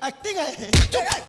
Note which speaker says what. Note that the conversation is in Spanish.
Speaker 1: activa.